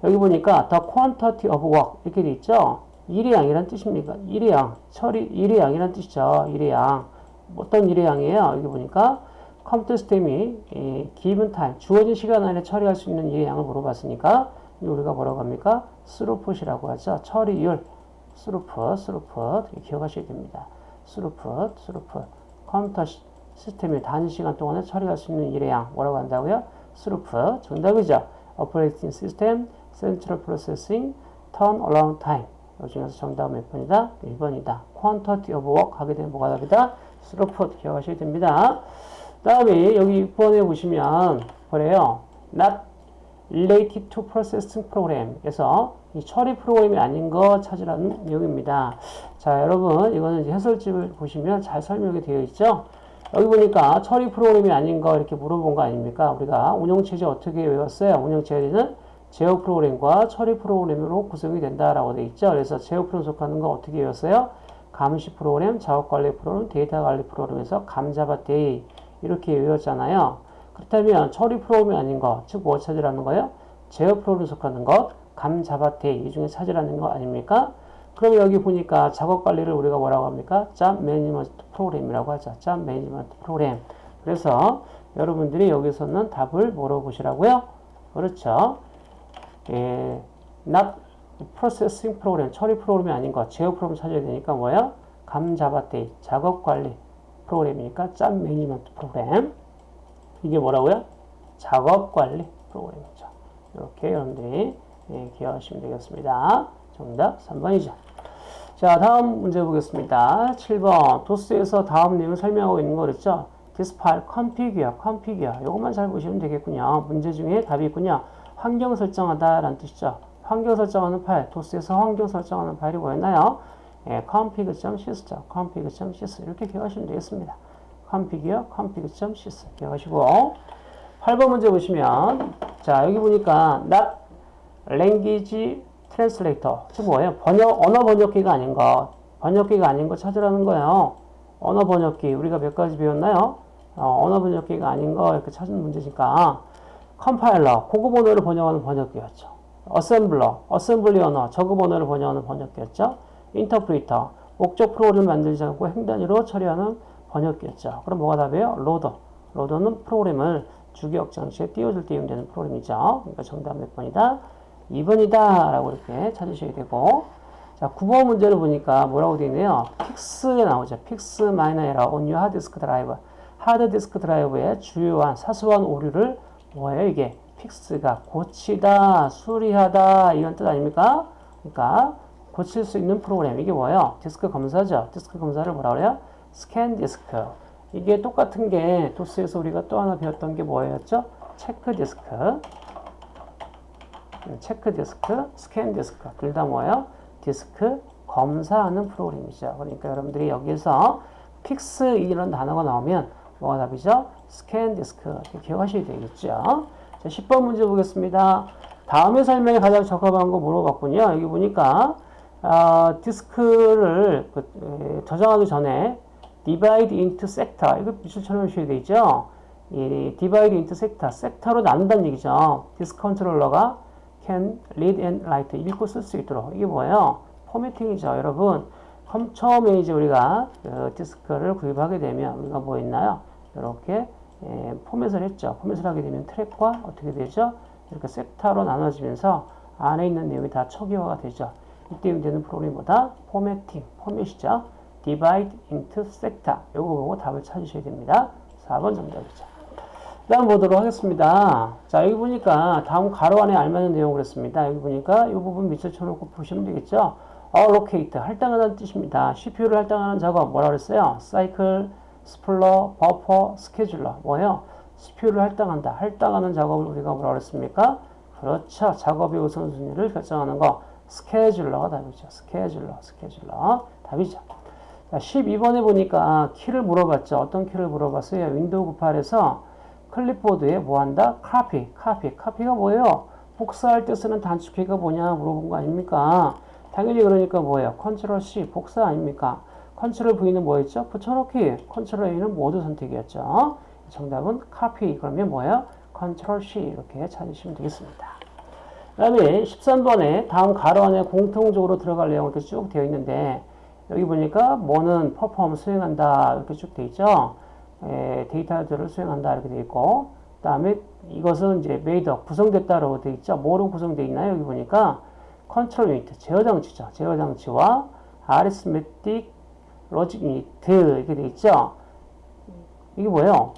여기 보니까 the quantity of work 이렇게 돼 있죠. 일의 양이란 뜻입니까? 일의 양, 처리 일의 양이란 뜻이죠. 일의 양. 어떤 일의 양이에요? 여기 보니까 컴퓨터 시스템이 이 given time, 주어진 시간 안에 처리할 수 있는 일의 양을 물어봤으니까 우리가 뭐라고 합니까? 스루풋이라고 하죠. 처리율. throughput, throughput 기억하셔야 됩니다. throughput, throughput 컴퓨터 시스템이 단위 시간 동안에 처리할 수 있는 일의 양 뭐라고 한다고요? 스루풋 정답이죠. Operating System, Central 이 중에서 정답은 몇 번이다? 1번이다. Quantity 하게 되면 뭐가 답이다? 스루풋 기억하셔야 됩니다. 다음에 여기 6번에 보시면 그래요. Not related to processing program. 에서 이 처리 프로그램이 아닌 거 찾으라는 내용입니다. 자, 여러분, 이거는 이제 해설집을 보시면 잘 설명이 되어 있죠? 여기 보니까 처리 프로그램이 아닌 거 이렇게 물어본 거 아닙니까? 우리가 운영체제 어떻게 외웠어요? 운영체제는 제어 프로그램과 처리 프로그램으로 구성이 된다라고 되어 있죠. 그래서 제어 프로그램 속하는 거 어떻게 외웠어요? 감시 프로그램, 작업 관리 프로그램, 데이터 관리 프로그램에서 감자바데이 이렇게 외웠잖아요. 그렇다면 처리 프로그램이 아닌 거, 즉뭐 찾으라는 거예요? 제어 프로그램 속하는 것, 감자바데이 이 중에 찾으라는 거 아닙니까? 그럼 여기 보니까 작업 관리를 우리가 뭐라고 합니까? job management program이라고 하죠. job management program. 그래서 여러분들이 여기서는 답을 물어보시라고요? 그렇죠. 예, not processing 프로그램, 처리 프로그램이 아닌 거, 제어 프로그램 찾아야 되니까 뭐야? 감자바데이, 작업 관리 프로그램이니까 잡 매니지먼트 프로그램. 이게 뭐라고요? 작업 관리 프로그램이죠. 이렇게 여러분들이 예, 기억하시면 되겠습니다. 정답 3번이죠. 자, 다음 문제 보겠습니다. 7번. 도스에서 다음 내용을 설명하고 있는 거 그랬죠? this file configure, configure. 이것만 잘 보시면 되겠군요. 문제 중에 답이 있군요. 환경 설정하다 라는 뜻이죠. 환경 설정하는 파일, 도스에서 환경 설정하는 파일이 뭐였나요? 예, config.sys, config.sys 이렇게 기억하시면 되겠습니다. configure, config.sys 기억하시고 8번 문제 보시면 자 여기 보니까 not language translator 즉 뭐예요? 번역 언어 번역기가 아닌 거 번역기가 아닌 거 찾으라는 거예요. 언어 번역기 우리가 몇 가지 배웠나요? 어, 언어 번역기가 아닌 거 이렇게 찾는 문제니까 컴파일러 고급 언어를 번역하는 번역기였죠. 어셈블러 어셈블리 언어 저급 언어를 번역하는 번역기였죠. 인터프리터 목적 프로그램을 만들지 않고 행 단위로 처리하는 번역기였죠. 그럼 뭐가 답이에요? 로더 로더는 프로그램을 주기억 장치에 띄워줄 때 이용되는 프로그램이죠. 그러니까 정답 몇 번이다? 2번이다 라고 이렇게 찾으셔야 되고 자 9번 문제를 보니까 뭐라고 되어 있네요. 픽스가 나오죠. 픽스 마이너 에러 on your hard disk drive. 하드 디스크 드라이브의 주요한 사소한 오류를 뭐예요 이게 fix가 고치다 수리하다 이런 뜻 아닙니까? 그러니까 고칠 수 있는 프로그램 이게 뭐예요? 디스크 검사죠. 디스크 검사를 뭐라 그래요? scan disk 이게 똑같은 게 도스에서 우리가 또 하나 배웠던 게 뭐였죠? check disk check disk, scan disk 둘 다 뭐예요? 디스크 검사하는 프로그램이죠. 그러니까 여러분들이 여기서 fix 이런 단어가 나오면 뭐가 답이죠? scan disk 기억하셔야 되겠죠. 자, 10번 문제 보겠습니다. 다음의 설명에 가장 적합한 거 물어봤군요. 여기 보니까 어, 디스크를 그, 에, 저장하기 전에 divide into sector 이거 밑줄 처리 해주셔야 되죠. 이 divide into sector, 섹터로 나눈다는 얘기죠. 디스크 컨트롤러가 can read and write 읽고 쓸 수 있도록 이게 뭐예요? formatting이죠, 여러분. 처음에 이제 우리가 그 디스크를 구입하게 되면 우리가 뭐 있나요? 이렇게 예, 포맷을 했죠. 포맷을 하게 되면 트랙과 어떻게 되죠? 이렇게 섹터로 나눠지면서 안에 있는 내용이 다 초기화가 되죠. 이때 되는 프로그램보다 formatting, 포맷이죠. divide into sector. 요거 보고 답을 찾으셔야 됩니다. 4번 정답이죠. 다음 보도록 하겠습니다. 자, 여기 보니까 다음 가로 안에 알맞은 내용 그랬습니다. 여기 보니까 이 부분 밑줄 쳐놓고 보시면 되겠죠. allocate, 할당하는 뜻입니다. CPU를 할당하는 작업 뭐라 그랬어요? cycle, spooler, 버퍼, scheduler. 뭐예요? CPU를 할당한다. 할당하는 작업을 우리가 뭐라 그랬습니까? 그렇죠. 작업의 우선순위를 결정하는 거. scheduler가 답이죠. scheduler, scheduler. 답이죠. 자, 12번에 보니까 키를 물어봤죠. 어떤 키를 물어봤어요? 윈도우 98에서 클립보드에 뭐 한다? 카피, 카피. 카피가 뭐예요? 복사할 때 쓰는 단축키가 뭐냐 물어본 거 아닙니까? 당연히 그러니까 뭐예요? 컨트롤 C, 복사 아닙니까? 컨트롤 V는 뭐였죠? 붙여넣기. 컨트롤 A는 모두 선택이었죠. 정답은 카피. 그러면 뭐예요? 컨트롤 C 이렇게 찾으시면 되겠습니다. 그 다음에 13번에 다음 가로 안에 공통적으로 들어갈 내용 이렇게 쭉 되어 있는데 여기 보니까 뭐는 perform 수행한다 이렇게 쭉 되어 있죠. 에, 데이터들을 수행한다 이렇게 되어 있고 그 다음에 이것은 이제 made up 구성됐다라고 되어 있죠. 뭐로 구성되어 있나요? 여기 보니까 control unit 제어 장치죠. 제어 장치와 arithmetic 로직 유니트 이렇게 되어 있죠. 이게 뭐예요?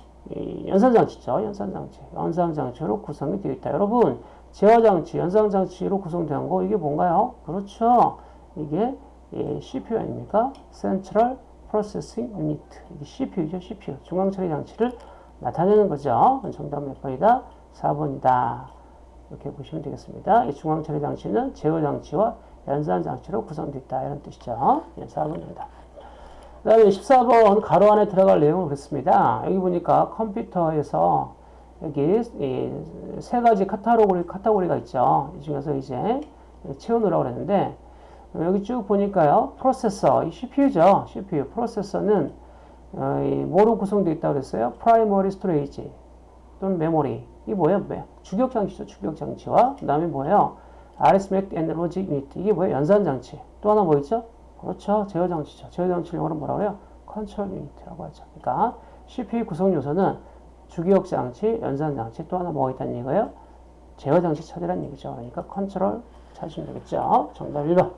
연산장치죠. 연산장치. 연산장치로 구성이 되어 있다. 여러분 제어장치, 연산장치로 구성된 거 이게 뭔가요? 그렇죠. 이게 예, CPU 아닙니까? Central Processing Unit. 이게 CPU죠, CPU. 중앙처리 장치를 나타내는 거죠. 정답 몇 번이다? 4번이다. 이렇게 보시면 되겠습니다. 이 중앙 처리 장치는 제어 장치와 연산 장치로 구성되어 있다. 이런 뜻이죠. 예, 4번입니다. 그 다음에 14번 가로 안에 들어갈 내용을 그랬습니다. 여기 보니까 컴퓨터에서 여기 세 가지 카테고리, 카테고리가 있죠. 이 중에서 이제 채워놓으라고 그랬는데 여기 쭉 보니까요. 프로세서, 이 CPU죠. CPU. 프로세서는 어, 뭐로 구성되어 있다고 그랬어요? primary storage 또는 메모리. 이게 뭐예요? 주기억 장치죠. 주기억 장치와 그 다음에 뭐예요? arithmetic and logic unit. 이게 뭐예요? 연산 장치. 또 하나 뭐 있죠? 그렇죠. 제어 장치죠. 제어 장치를 영어로 뭐라고 그래요? control unit이라고 하죠. 그러니까 CPU 구성 요소는 주기억 장치, 연산 장치, 또 하나 뭐가 있다는 얘기예요? 제어 장치 찾으라는 얘기죠. 그러니까 컨트롤 찾으시면 되겠죠. 정답 1번.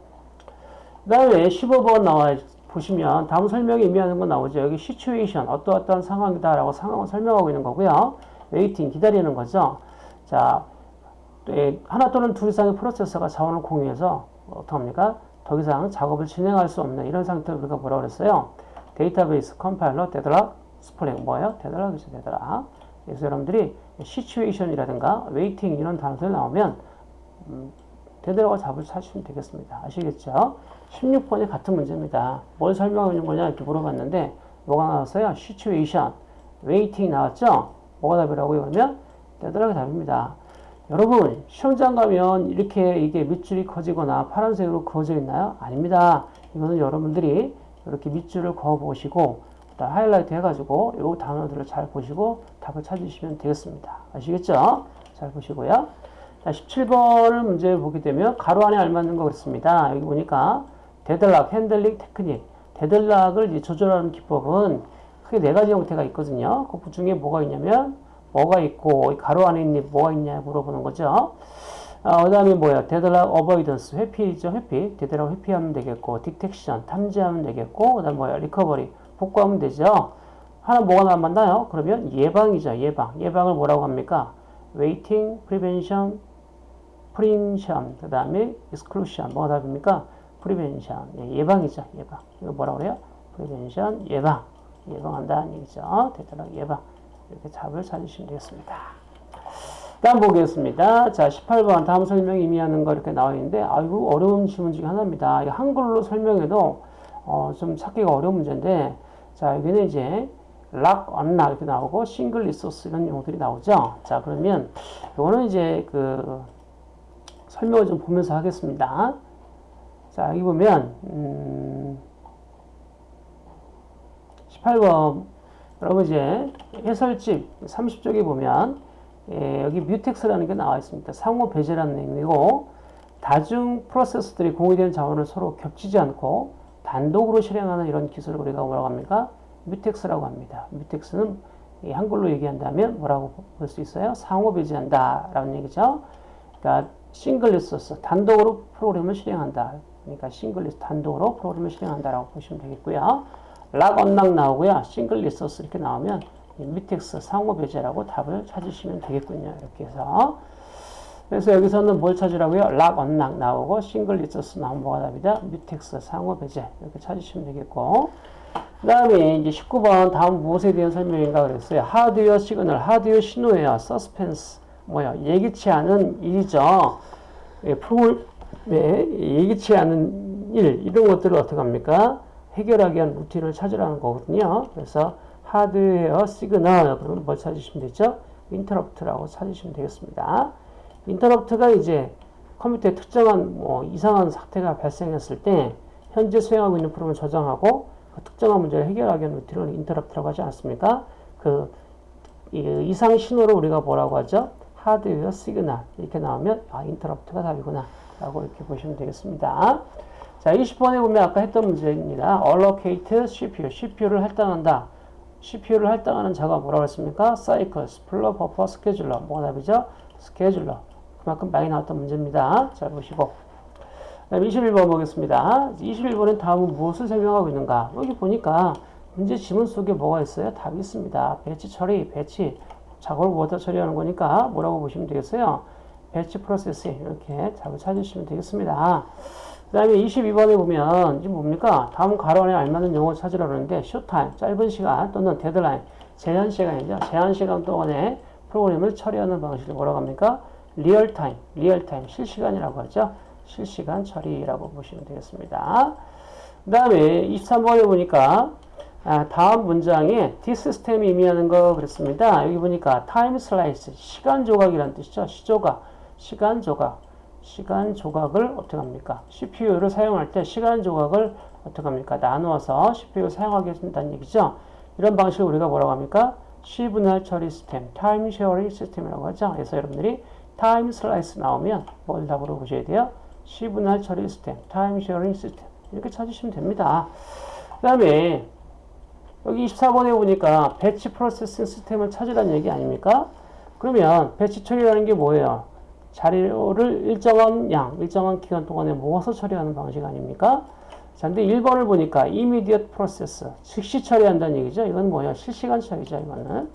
그 다음에 15번 나와 보시면 다음 설명이 의미하는 건 나오죠. 여기 situation, 어떠어떠한 상황이다 라고 상황을 설명하고 있는 거고요. waiting, 기다리는 거죠. 자, 하나 또는 둘 이상의 프로세서가 자원을 공유해서 어떡합니까? 더 이상 작업을 진행할 수 없는 이런 상태를 우리가 뭐라고 그랬어요? 데이터베이스, 컴파일러, deadlock, spooling 뭐예요? deadlock이죠, deadlock. 그래서 여러분들이 situation이라든가 waiting 이런 단어들 나오면 음, deadlock을 잡을 찾으시면 되겠습니다. 아시겠죠? 16번이 같은 문제입니다. 뭘 설명하는 거냐 이렇게 물어봤는데 뭐가 나왔어요? situation, waiting 나왔죠? 뭐가 답이라고요? 그러면 데드락이 답입니다. 여러분 시험장 가면 이렇게 이게 밑줄이 커지거나 파란색으로 그어져 있나요? 아닙니다. 이거는 여러분들이 이렇게 밑줄을 그어 보시고 하이라이트 해가지고 이 단어들을 잘 보시고 답을 찾으시면 되겠습니다. 아시겠죠? 잘 보시고요. 자, 17번을 문제 보게 되면 가로 안에 알맞는 거 그렇습니다. 여기 보니까 deadlock, handling technique. deadlock을 조절하는 기법은 크게 네 가지 형태가 있거든요. 그 중에 뭐가 있냐면 뭐가 있고 가로 안에 있니 뭐가 있냐 물어보는 거죠. 어, 그 다음에 뭐야? deadlock avoidance 회피죠. 회피. deadlock 회피하면 되겠고 detection 탐지하면 되겠고 그 다음 뭐야? recovery 복구하면 되죠. 하나 뭐가 남았나요? 그러면 예방이죠. 예방. 예방을 뭐라고 합니까? waiting, prevention, prevention, 그 다음에 exclusion. 뭐가 답입니까? prevention. 예방이죠 예방. 이거 뭐라고 그래요? prevention, 예방. 예방한다는 얘기죠. deadlock 예방. 이렇게 답을 찾으시면 되겠습니다. 다음 보겠습니다. 자, 18번 다음 설명 의미하는 거 이렇게 나와 있는데 아이고 어려운 질문 중에 하나입니다. 한글로 설명해도 어, 좀 찾기가 어려운 문제인데 자, 여기는 이제 lock, unlock 이렇게 나오고 single resource 이런 용어들이 나오죠. 자, 그러면 이거는 이제 그 설명을 좀 보면서 하겠습니다. 자, 여기 보면 음, 18번 여러분 이제 해설집 30쪽에 보면 예, 여기 mutex라는 게 나와 있습니다. 상호 배제라는 의미고 다중 프로세스들이 공유된 자원을 서로 겹치지 않고 단독으로 실행하는 이런 기술을 우리가 뭐라고 합니까? mutex라고 합니다. mutex는 한글로 얘기한다면 뭐라고 볼 수 있어요? 상호 배제한다 라는 얘기죠. 그러니까 single resource 단독으로 프로그램을 실행한다. 그러니까 single resource 단독으로 프로그램을 실행한다라고 보시면 되겠고요. lock unlock 나오고요. single resource 이렇게 나오면 mutex 상호 배제라고 답을 찾으시면 되겠군요. 이렇게 해서 그래서 여기서는 뭘 찾으라고요? lock unlock 나오고 single resource 나오면 뭐가 답이다? mutex 상호 배제 이렇게 찾으시면 되겠고 그 다음에 이제 19번 다음 무엇에 대한 설명인가 그랬어요. hardware signal, 하드웨어 신호예요. suspends 뭐야 예기치 않은 일이죠. 예, 프로그램 예기치 않은 일 이런 것들을 어떻게 합니까? 해결하기 위한 루틴을 찾으라는 거거든요. 그래서 hardware signal 그러면 뭘 찾으시면 되죠? 인터럽트라고 찾으시면 되겠습니다. 인터럽트가 이제 컴퓨터에 특정한 뭐 이상한 사태가 발생했을 때 현재 수행하고 있는 프로그램을 저장하고 그 특정한 문제를 해결하기 위한 루틴을 인터럽트라고 하지 않습니까? 그 이상 신호를 우리가 뭐라고 하죠? hardware signal 이렇게 나오면 아 인터럽트가 답이구나 라고 이렇게 보시면 되겠습니다. 자, 20번에 보면 아까 했던 문제입니다. allocate CPU, CPU를 할당한다. CPU를 할당하는 자가 뭐라고 했습니까? cycles, spooler, buffer, scheduler. 뭐가 답이죠? scheduler. 그만큼 많이 나왔던 문제입니다. 잘 보시고. 21번 보겠습니다. 21번은 다음은 무엇을 설명하고 있는가? 여기 보니까 문제 지문 속에 뭐가 있어요? 답이 있습니다. batch 처리, batch. 작업을 모아 처리하는 거니까 뭐라고 보시면 되겠어요? batch process 이렇게 답을 찾으시면 되겠습니다. 그 다음에 22번에 보면 이게 뭡니까? 다음 가로 안에 알맞는 용어 찾으라 그러는데 short time, 짧은 시간 또는 데드라인, 제한 시간이죠. 제한 시간 동안에 프로그램을 처리하는 방식을 뭐라고 합니까? real time, real time, 실시간이라고 하죠. 실시간 처리라고 보시면 되겠습니다. 그 다음에 23번에 보니까 아, 다음 문장에 this system이 의미하는 거 그랬습니다. 여기 보니까 time slice, 시간 조각이라는 뜻이죠. 시조각, 시간 조각, 시간 조각을 어떻게 합니까? CPU를 사용할 때 시간 조각을 어떻게 합니까? 나누어서 CPU 사용하게 된다는 얘기죠. 이런 방식을 우리가 뭐라고 합니까? 시분할 처리 시스템, time sharing system이라고 하죠. 그래서 여러분들이 time slice 나오면 뭘 답으로 보셔야 돼요? 시분할 처리 시스템, time sharing system 이렇게 찾으시면 됩니다. 그 다음에 여기 24번에 보니까 batch processing system을 찾으라는 얘기 아닙니까? 그러면 batch 처리라는 게 뭐예요? 자료를 일정한 양, 일정한 기간 동안에 모아서 처리하는 방식 아닙니까? 자, 근데 1번을 보니까 immediate process, 즉시 처리한다는 얘기죠. 이건 뭐예요? 실시간 처리죠, 이거는.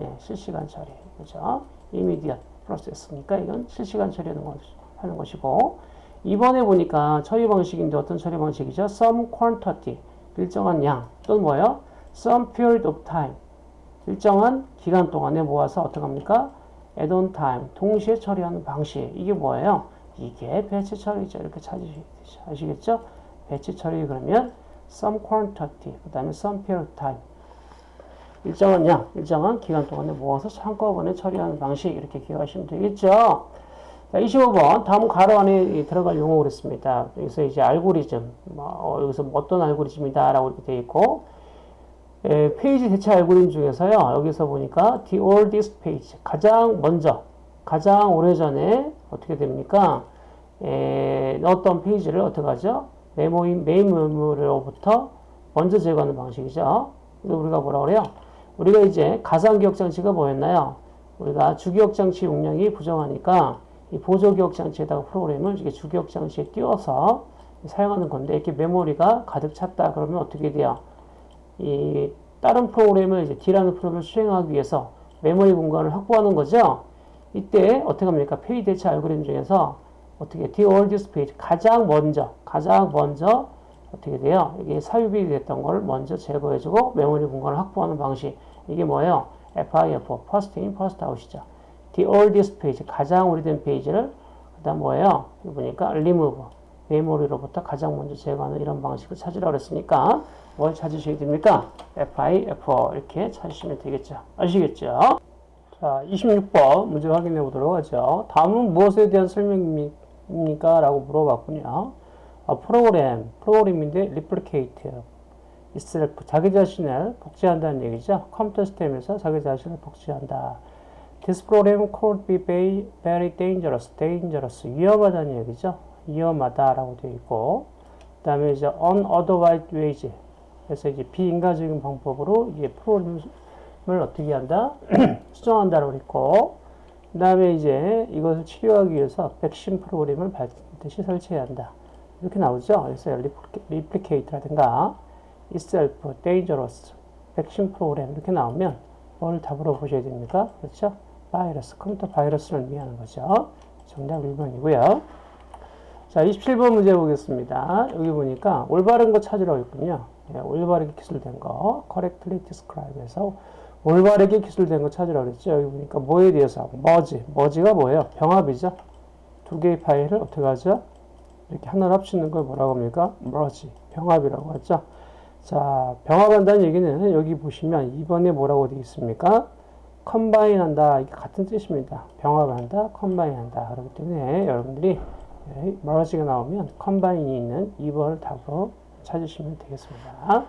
예, 실시간 처리. 그죠? immediate process니까 이건 실시간 처리하는 것이고. 2번에 보니까 처리 방식인데 어떤 처리 방식이죠? some quantity, 일정한 양. 또는 뭐예요? some period of time, 일정한 기간 동안에 모아서 어떻게 합니까? at on time, 동시에 처리하는 방식. 이게 뭐예요? 이게 batch 처리죠. 이렇게 찾으시겠죠? batch 처리 그러면 some quantity, 그 다음에 some period of time. 일정한 양, 일정한 기간 동안에 모아서 한꺼번에 처리하는 방식 이렇게 기억하시면 되겠죠. 자, 25번 다음 가로 안에 들어갈 용어 그랬습니다. 여기서 이제 알고리즘, 뭐, 어, 여기서 뭐 어떤 알고리즘이다 라고 이렇게 되어 있고 에, 페이지 대체 알고리즘 중에서요. 여기서 보니까 the oldest page 가장 먼저 가장 오래전에 어떻게 됩니까? 에, 넣었던 페이지를 어떻게 하죠? 메모리 메인 메모리로부터 먼저 제거하는 방식이죠. 우리가 뭐라 그래요? 우리가 이제 가상 기억 장치가 뭐였나요? 우리가 주기억 장치 용량이 부족하니까 이 보조 기억 장치에다가 프로그램을 이게 주기억 장치에 띄워서 사용하는 건데 이렇게 메모리가 가득 찼다 그러면 어떻게 돼요? 이 다른 프로그램을 이제 D라는 프로그램을 수행하기 위해서 메모리 공간을 확보하는 거죠. 이때 어떻게 합니까? 페이지 대체 알고리즘 중에서 어떻게 the oldest page 가장 먼저 가장 먼저 어떻게 돼요? 이게 삽입이 됐던 걸 먼저 제거해주고 메모리 공간을 확보하는 방식 이게 뭐예요? FIFO first in first out이죠. the oldest page 가장 오래된 페이지를 그 다음 뭐예요? 여기 보니까 remove 메모리로부터 가장 먼저 제거하는 이런 방식을 찾으라고 했으니까 뭘 찾으셔야 됩니까? FIFO 이렇게 찾으시면 되겠죠. 아시겠죠? 자, 26번 문제 확인해 보도록 하죠. 다음은 무엇에 대한 설명입니까? 라고 물어봤군요. 아, 프로그램, 프로그램인데 replicate, itself, 자기 자신을 복제한다는 얘기죠. 컴퓨터 시스템에서 자기 자신을 복제한다. This program could be very dangerous, dangerous, 위험하다는 얘기죠. 위험하다라고 되어 있고, 그 다음에 이제 unauthorized ways, 그래서 이제 비인간적인 방법으로 이제 프로그램을 어떻게 한다? <clears throat> 수정한다라고 했고, 그 다음에 이제 이것을 치료하기 위해서 백신 프로그램을 반드시 설치해야 한다. 이렇게 나오죠. 그래서 replicate라든가 itself, dangerous, 백신 프로그램 이렇게 나오면 뭘 답으로 보셔야 됩니까? 그렇죠? 바이러스, 컴퓨터 바이러스를 의미하는 거죠. 정답 1번이고요. 자, 27번 문제 보겠습니다. 여기 보니까 올바른 거 찾으라고 했군요. 예, 올바르게 기술된 거, correctly describe에서 올바르게 기술된 거 찾으라고 그랬죠. 여기 보니까 뭐에 대해서 하고, 머지. 머지가 뭐예요? 병합이죠. 두 개의 파일을 어떻게 하죠? 이렇게 하나로 합치는 걸 뭐라고 합니까? 머지. 병합이라고 하죠. 자, 병합한다는 얘기는 여기 보시면 2번에 뭐라고 되어 있습니까? combine 한다. 이게 같은 뜻입니다. 병합한다, combine 한다. 그렇기 때문에 여러분들이 merge가 나오면 combine이 있는 2번을 답으로 찾으시면 되겠습니다.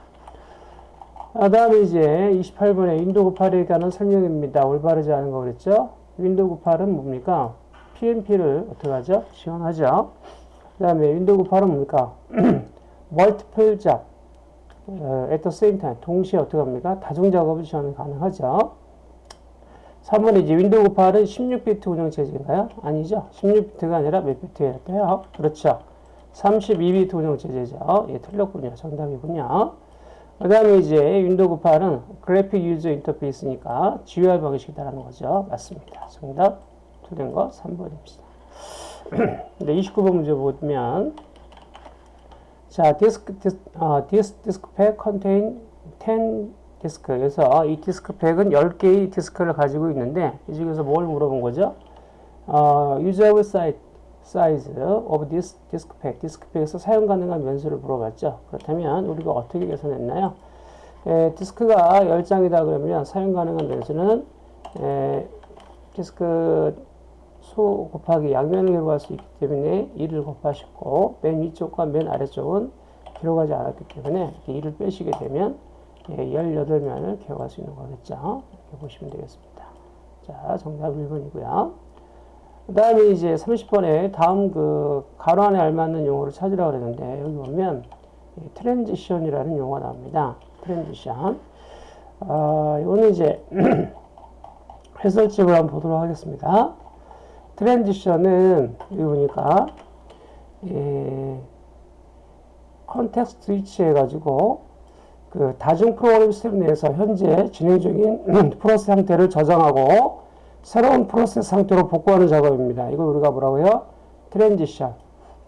그 다음에 이제 28번에 윈도우 98에 관한 설명입니다. 올바르지 않은 거 그랬죠? 윈도우 98은 뭡니까? PnP를 어떻게 하죠? 지원하죠. 그 다음에 윈도우 98은 뭡니까? <clears throat> multiple job, at the same time, 동시에 어떻게 합니까? 다중 작업을 지원 가능하죠. 3번에 이제 윈도우 98은 16비트 운영체제인가요? 아니죠. 16비트가 아니라 몇 비트일까요? 그렇죠. 32비트 운영체제죠. 예, 틀렸군요. 정답이군요. 그 다음에 이제 윈도우 98은 graphic user interface니까 GUI 방식이다라는 거죠. 맞습니다. 정답 틀린 거 3번입니다. 네, 29번 문제 보면 자, 디스크, this, 어, this, disk pack contain 10 disk. 그래서 이 디스크팩은 10개의 디스크를 가지고 있는데 이 중에서 뭘 물어본 거죠? 어, usable sides, sides of this disk pack, 디스크팩에서 사용 가능한 면수를 물어봤죠. 그렇다면 우리가 어떻게 계산했나요? 에, 디스크가 10장이다 그러면 사용 가능한 면수는 에, 디스크 수 곱하기 양면을 기록할 수 있기 때문에 2를 곱하시고 맨 위쪽과 맨 아래쪽은 기록하지 않았기 때문에 이렇게 2를 빼시게 되면 예, 18면을 기억할 수 있는 거겠죠. 이렇게 보시면 되겠습니다. 자, 정답 1번이고요. 그 다음에 이제 30번에 다음 그 가로 안에 알맞는 용어를 찾으라고 그랬는데 여기 보면 이 transition이라는 용어가 나옵니다. transition. 아, 이거는 이제 <clears throat> 해설집을 한번 보도록 하겠습니다. transition은 여기 보니까 예, context switch 해가지고 그 다중 프로그램 시스템 내에서 현재 진행 중인 <clears throat> 프로세스 상태를 저장하고 새로운 프로세스 상태로 복구하는 작업입니다. 이걸 우리가 뭐라고요? transition.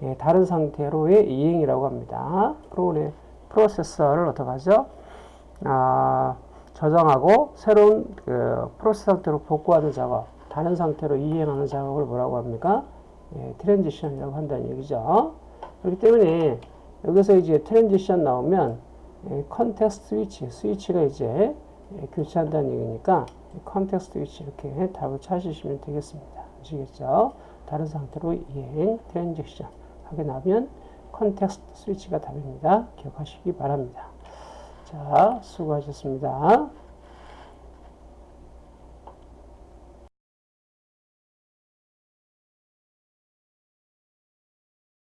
예, 다른 상태로의 이행이라고 합니다. 프로그램 프로세서를 어떻게 하죠? 아, 저장하고 새로운 그 프로세스 상태로 복구하는 작업, 다른 상태로 이행하는 작업을 뭐라고 합니까? 예, transition이라고 한다는 얘기죠. 그렇기 때문에 여기서 이제 transition 나오면 예, context switch, switch가 이제 예, 교체한다는 얘기니까 context switch 이렇게 답을 찾으시면 되겠습니다. 아시겠죠? 다른 상태로 이행, transition 하게 나면 context switch가 답입니다. 기억하시기 바랍니다. 자, 수고하셨습니다.